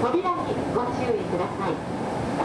扉にご注意ください。